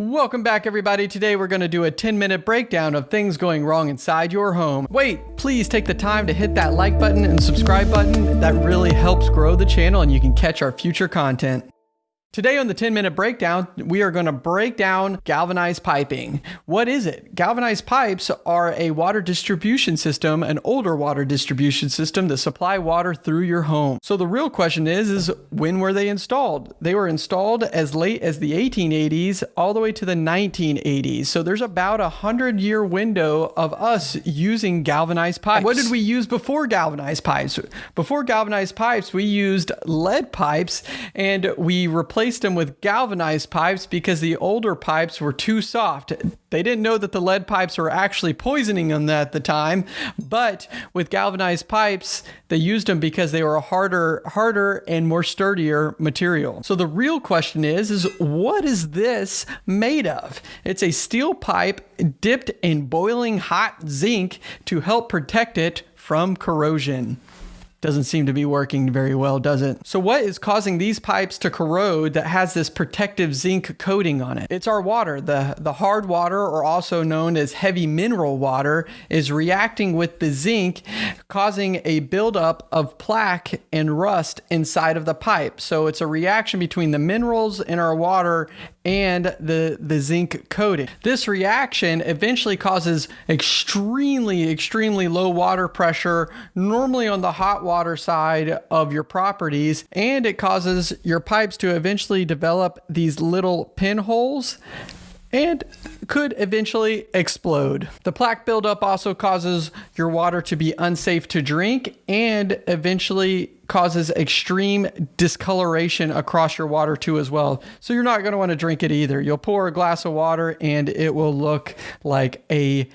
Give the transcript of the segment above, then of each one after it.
Welcome back, everybody. Today we're going to do a 10 minute breakdown of things going wrong inside your home. Wait, please take the time to hit that like button and subscribe button. That really helps grow the channel and you can catch our future content. Today on the 10 minute breakdown, we are going to break down galvanized piping. What is it? Galvanized pipes are a water distribution system, an older water distribution system that supply water through your home. So the real question is, is when were they installed? They were installed as late as the 1880s all the way to the 1980s. So there's about a hundred year window of us using galvanized pipes. What did we use before galvanized pipes? Before galvanized pipes, we used lead pipes and we replaced replaced them with galvanized pipes because the older pipes were too soft. They didn't know that the lead pipes were actually poisoning them at the time, but with galvanized pipes, they used them because they were a harder, harder and more sturdier material. So the real question is, is what is this made of? It's a steel pipe dipped in boiling hot zinc to help protect it from corrosion. Doesn't seem to be working very well, does it? So what is causing these pipes to corrode that has this protective zinc coating on it? It's our water. The, the hard water, or also known as heavy mineral water, is reacting with the zinc, causing a buildup of plaque and rust inside of the pipe. So it's a reaction between the minerals in our water and the, the zinc coating. This reaction eventually causes extremely, extremely low water pressure, normally on the hot water side of your properties, and it causes your pipes to eventually develop these little pinholes and could eventually explode. The plaque buildup also causes your water to be unsafe to drink and eventually causes extreme discoloration across your water too as well. So you're not going to want to drink it either. You'll pour a glass of water and it will look like a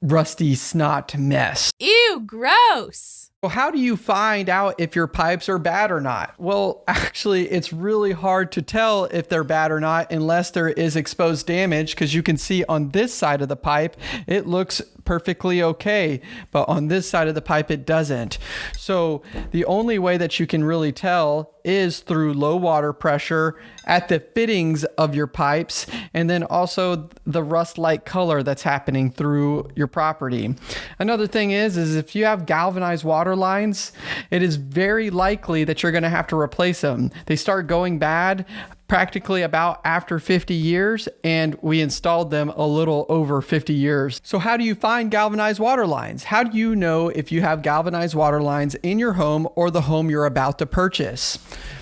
rusty snot mess. Ew, gross. Well, how do you find out if your pipes are bad or not? Well, actually, it's really hard to tell if they're bad or not unless there is exposed damage because you can see on this side of the pipe, it looks perfectly okay, but on this side of the pipe, it doesn't. So the only way that you can really tell is through low water pressure at the fittings of your pipes and then also the rust like color that's happening through your property. Another thing is is if you have galvanized water lines, it is very likely that you're going to have to replace them. They start going bad practically about after 50 years, and we installed them a little over 50 years. So, how do you find galvanized water lines? How do you know if you have galvanized water lines in your home or the home you're about to purchase?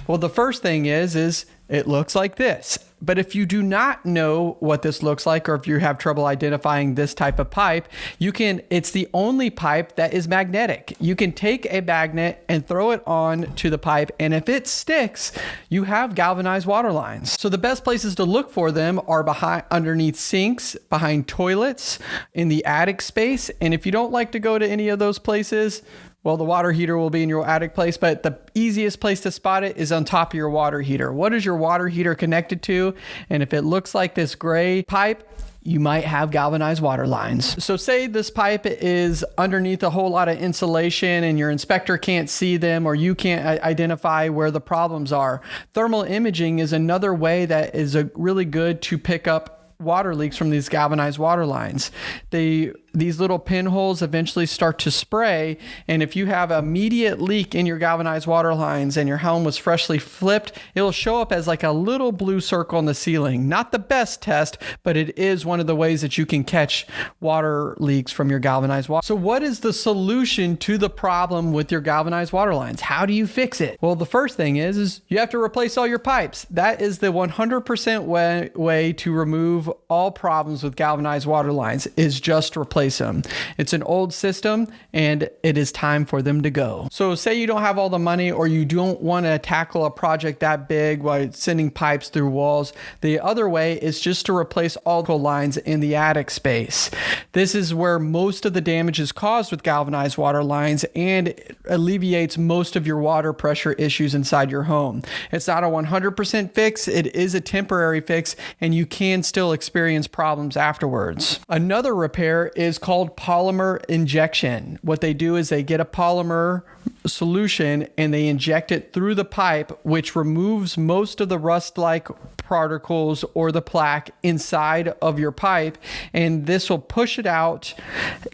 Well, the first thing is is it looks like this. But if you do not know what this looks like, or if you have trouble identifying this type of pipe, you can, it's the only pipe that is magnetic. You can take a magnet and throw it on to the pipe. And if it sticks, you have galvanized water lines. So the best places to look for them are behind, underneath sinks, behind toilets, in the attic space. And if you don't like to go to any of those places, well, the water heater will be in your attic place, but the easiest place to spot it is on top of your water heater. What is your water heater connected to? And if it looks like this gray pipe, you might have galvanized water lines. So say this pipe is underneath a whole lot of insulation and your inspector can't see them or you can't identify where the problems are. Thermal imaging is another way that is a really good to pick up water leaks from these galvanized water lines. They these little pinholes eventually start to spray and if you have immediate leak in your galvanized water lines and your home was freshly flipped, it'll show up as like a little blue circle on the ceiling. Not the best test, but it is one of the ways that you can catch water leaks from your galvanized water. So what is the solution to the problem with your galvanized water lines? How do you fix it? Well, the first thing is is you have to replace all your pipes. That is the 100% way, way to remove all problems with galvanized water lines is just replace them. It's an old system and it is time for them to go. So say you don't have all the money or you don't want to tackle a project that big while sending pipes through walls. The other way is just to replace all the lines in the attic space. This is where most of the damage is caused with galvanized water lines and alleviates most of your water pressure issues inside your home. It's not a 100% fix. It is a temporary fix and you can still experience problems afterwards. Another repair is called polymer injection. What they do is they get a polymer solution and they inject it through the pipe, which removes most of the rust like particles or the plaque inside of your pipe. And this will push it out,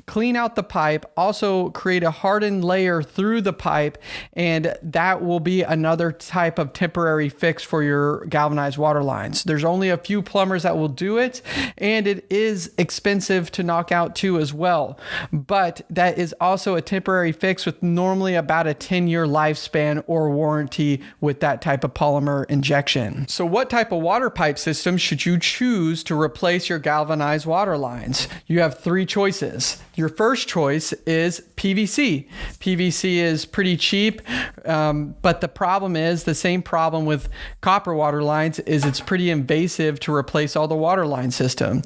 clean out the pipe, also create a hardened layer through the pipe. And that will be another type of temporary fix for your galvanized water lines. There's only a few plumbers that will do it, and it is expensive to knock out too as well. But that is also a temporary fix with normally about a 10 year lifespan or warranty with that type of polymer injection. So, what type of water pipe system should you choose to replace your galvanized water lines? You have three choices. Your first choice is PVC. PVC is pretty cheap, um, but the problem is the same problem with copper water lines is it's pretty invasive to replace all the water line system.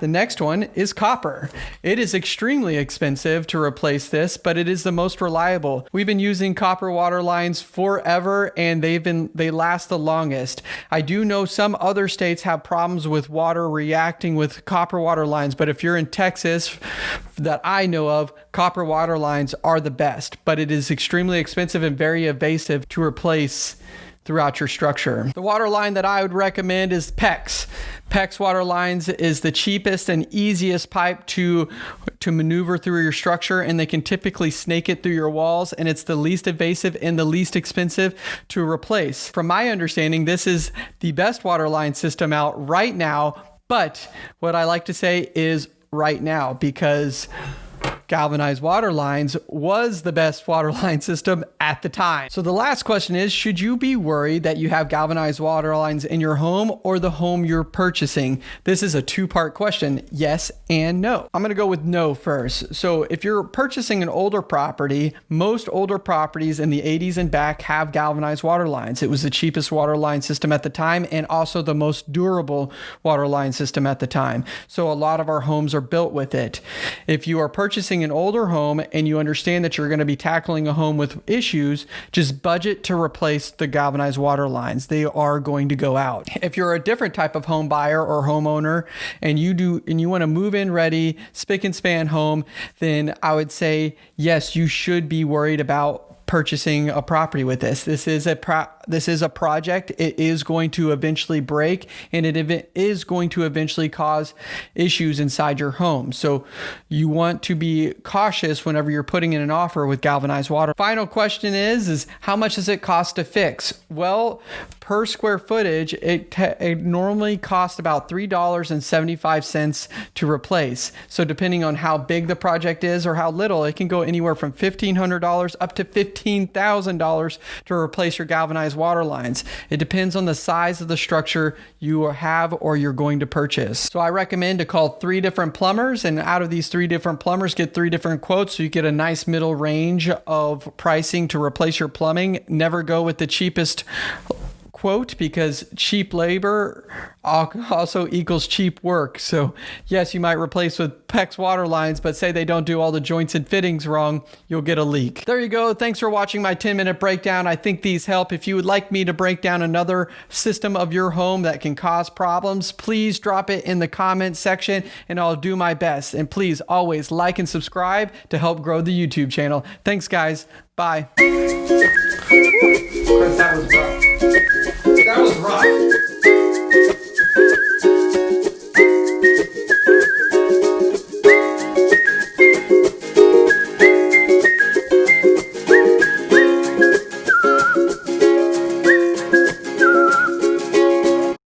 The next one is copper. It is extremely expensive to replace this, but it is the most reliable. We've been using copper water lines forever and they've been they last the longest. I do know some other states have problems with water reacting with copper water lines, but if you're in Texas that I know of, copper water lines are the best, but it is extremely expensive and very invasive to replace throughout your structure. The water line that I would recommend is PEX. PEX water lines is the cheapest and easiest pipe to to maneuver through your structure and they can typically snake it through your walls and it's the least invasive and the least expensive to replace. From my understanding, this is the best water line system out right now, but what I like to say is right now because galvanized water lines was the best water line system at the time. So the last question is Should you be worried that you have galvanized water lines in your home or the home you're purchasing? This is a two part question yes and no. I'm going to go with no first. So if you're purchasing an older property, most older properties in the 80s and back have galvanized water lines. It was the cheapest water line system at the time and also the most durable water line system at the time. So a lot of our homes are built with it. If you are purchasing an older home and you understand that you're going to be tackling a home with issues, just budget to replace the galvanized water lines. They are going to go out. If you're a different type of home buyer or homeowner and you do and you want to move in ready, spick and span home, then I would say yes, you should be worried about purchasing a property with this. This is a pro- this is a project. It is going to eventually break and it is going to eventually cause issues inside your home. So you want to be cautious whenever you're putting in an offer with galvanized water. Final question is is how much does it cost to fix? Well, per square footage, it, it normally costs about $3.75 to replace. So depending on how big the project is or how little, it can go anywhere from $1500 up to $15,000 to replace your galvanized water lines. It depends on the size of the structure you have or you're going to purchase. So I recommend to call three different plumbers and out of these three different plumbers get three different quotes so you get a nice middle range of pricing to replace your plumbing. Never go with the cheapest quote because cheap labor also equals cheap work. So, yes, you might replace with PEX water lines, but say they don't do all the joints and fittings wrong, you'll get a leak. There you go. Thanks for watching my 10 minute breakdown. I think these help. If you would like me to break down another system of your home that can cause problems, please drop it in the comment section and I'll do my best. And please always like and subscribe to help grow the YouTube channel. Thanks, guys. Bye. Chris,